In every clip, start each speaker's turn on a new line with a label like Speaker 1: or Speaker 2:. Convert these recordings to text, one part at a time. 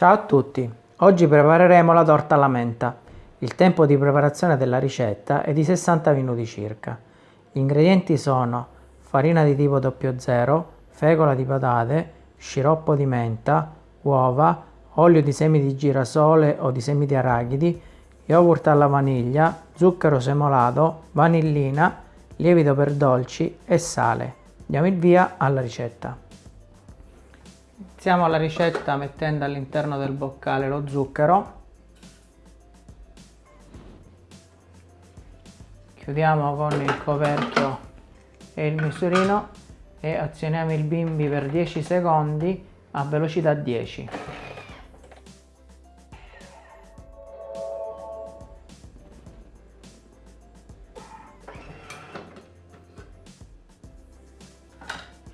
Speaker 1: Ciao a tutti, oggi prepareremo la torta alla menta. Il tempo di preparazione della ricetta è di 60 minuti circa. Gli ingredienti sono farina di tipo 00, fecola di patate, sciroppo di menta, uova, olio di semi di girasole o di semi di arachidi, yogurt alla vaniglia, zucchero semolato, vanillina, lievito per dolci e sale. Diamo il via alla ricetta. Iniziamo la ricetta mettendo all'interno del boccale lo zucchero. Chiudiamo con il coperchio e il misurino e azioniamo il bimbi per 10 secondi a velocità 10.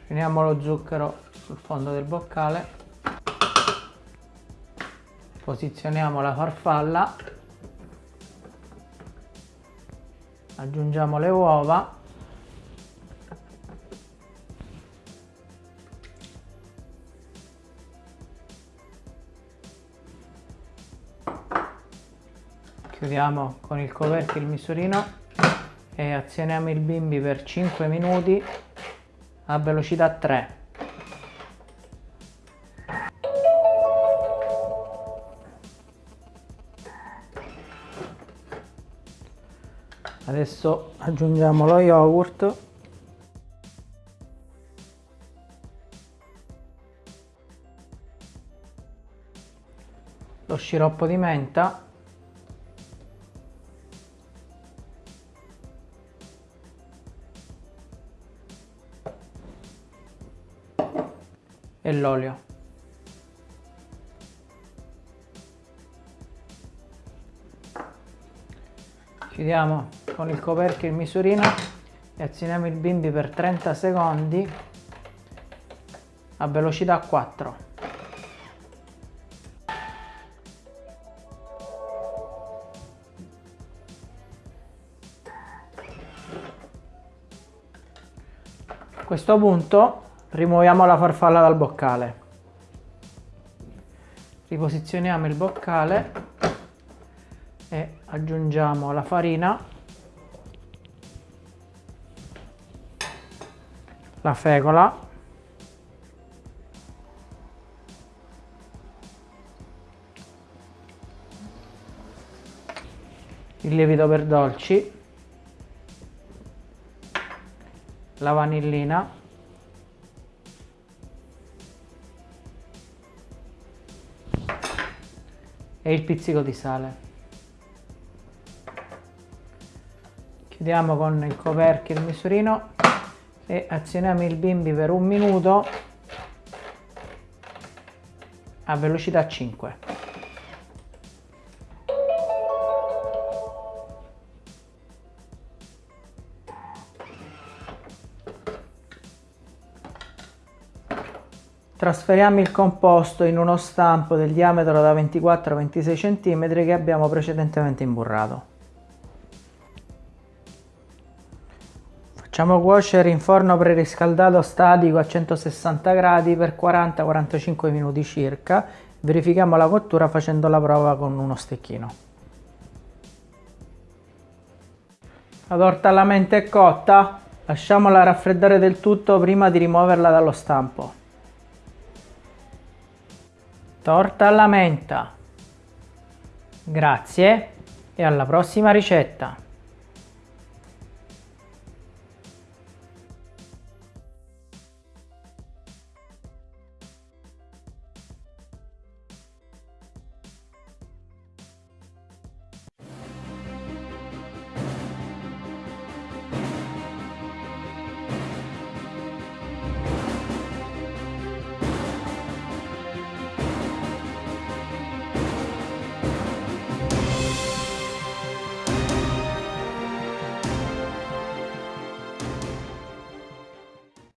Speaker 1: Finiamo lo zucchero sul fondo del boccale. Posizioniamo la farfalla. Aggiungiamo le uova. Chiudiamo con il coperchio il misurino e azioniamo il bimbi per 5 minuti a velocità 3. Adesso aggiungiamo lo yogurt. Lo sciroppo di menta. E l'olio. Chiudiamo con il coperchio il misurino e azioniamo il bimbi per 30 secondi a velocità 4. A questo punto rimuoviamo la farfalla dal boccale riposizioniamo il boccale e aggiungiamo la farina la fecola il lievito per dolci. La vanillina. E il pizzico di sale. Chiudiamo con il coperchio il misurino e azioniamo il bimbi per un minuto a velocità 5. Trasferiamo il composto in uno stampo del diametro da 24-26 cm che abbiamo precedentemente imburrato. Facciamo cuocere in forno preriscaldato statico a 160 gradi per 40-45 minuti circa. Verifichiamo la cottura facendo la prova con uno stecchino. La torta alla menta è cotta, lasciamola raffreddare del tutto prima di rimuoverla dallo stampo. Torta alla menta. Grazie e alla prossima ricetta.